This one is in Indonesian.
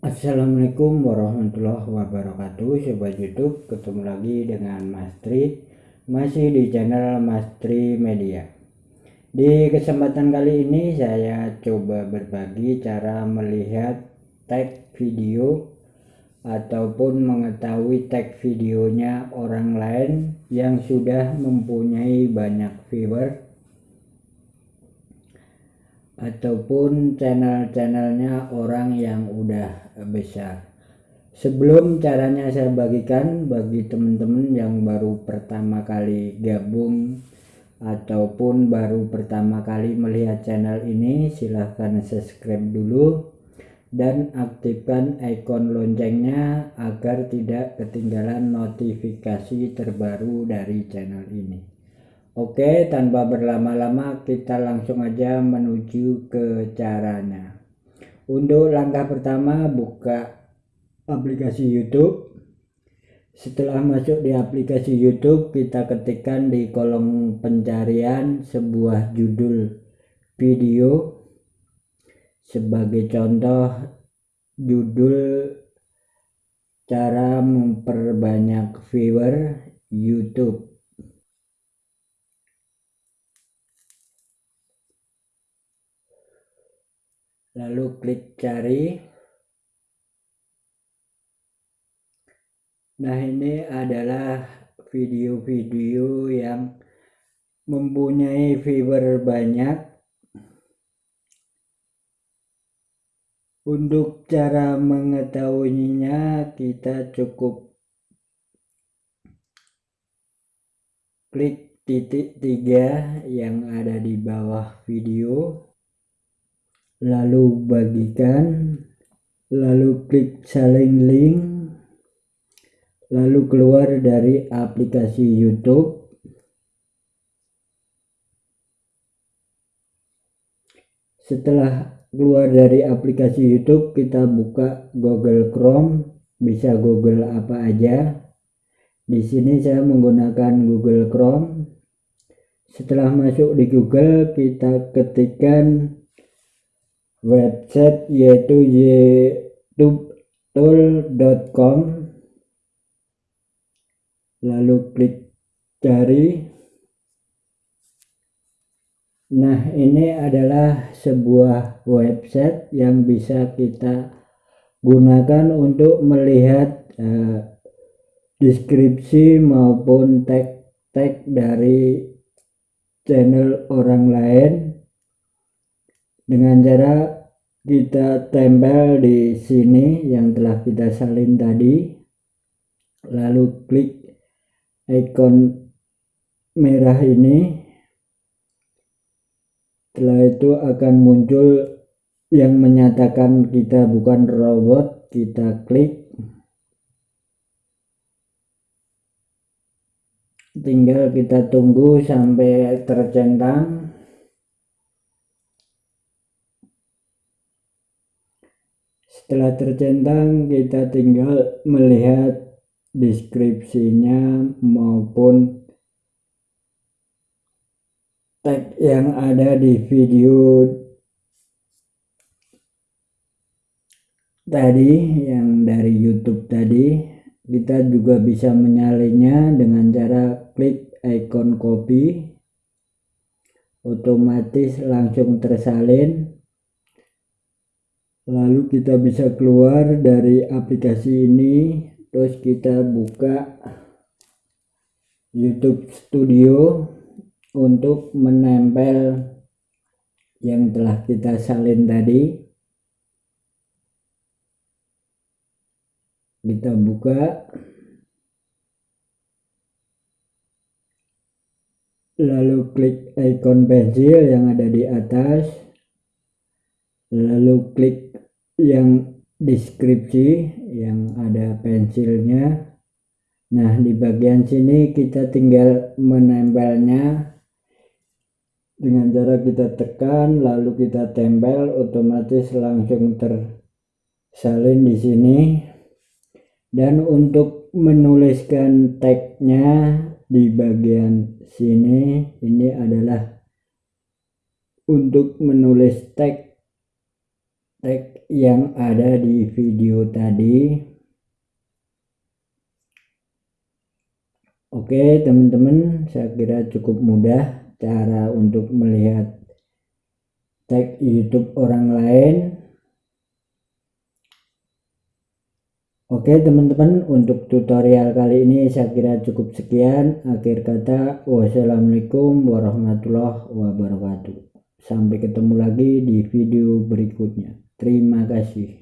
Assalamualaikum warahmatullahi wabarakatuh. Sobat Youtube ketemu lagi dengan Mas Tri. Masih di channel Mas Tri Media. Di kesempatan kali ini saya coba berbagi cara melihat tag video Ataupun mengetahui tag videonya orang lain yang sudah mempunyai banyak viewer ataupun channel-channelnya orang yang udah besar. Sebelum caranya saya bagikan bagi teman-teman yang baru pertama kali gabung ataupun baru pertama kali melihat channel ini silahkan subscribe dulu dan aktifkan ikon loncengnya agar tidak ketinggalan notifikasi terbaru dari channel ini Oke, tanpa berlama-lama kita langsung aja menuju ke caranya. Untuk langkah pertama buka aplikasi YouTube. Setelah masuk di aplikasi YouTube, kita ketikkan di kolom pencarian sebuah judul video. Sebagai contoh, judul cara memperbanyak viewer YouTube. Lalu klik cari. Nah ini adalah video-video yang mempunyai viewer banyak. Untuk cara mengetahuinya kita cukup klik titik tiga yang ada di bawah video lalu bagikan lalu klik saling link lalu keluar dari aplikasi YouTube. Setelah keluar dari aplikasi YouTube kita buka Google Chrome. Bisa Google apa aja. Di sini saya menggunakan Google Chrome. Setelah masuk di Google kita ketikkan website yaitu youtube.com lalu klik cari. Nah ini adalah sebuah website yang bisa kita gunakan untuk melihat uh, deskripsi maupun tag-tag dari channel orang lain dengan cara kita tempel di sini yang telah kita salin tadi lalu klik ikon merah ini setelah itu akan muncul yang menyatakan kita bukan robot kita klik. Tinggal kita tunggu sampai tercentang Setelah tercentang kita tinggal melihat deskripsinya maupun tag yang ada di video tadi yang dari YouTube tadi. Kita juga bisa menyalinnya dengan cara klik icon copy. Otomatis langsung tersalin lalu kita bisa keluar dari aplikasi ini terus kita buka YouTube Studio untuk menempel yang telah kita salin tadi. Kita buka. Lalu klik icon pensil yang ada di atas. Lalu klik yang deskripsi yang ada pensilnya. Nah di bagian sini kita tinggal menempelnya. Dengan cara kita tekan lalu kita tempel otomatis langsung tersalin di sini. Dan untuk menuliskan tagnya di bagian sini ini adalah untuk menulis tag tag yang ada di video tadi. Oke teman-teman saya kira cukup mudah cara untuk melihat tag YouTube orang lain. Oke teman-teman untuk tutorial kali ini saya kira cukup sekian. Akhir kata wassalamualaikum warahmatullahi wabarakatuh. Sampai ketemu lagi di video berikutnya terima kasih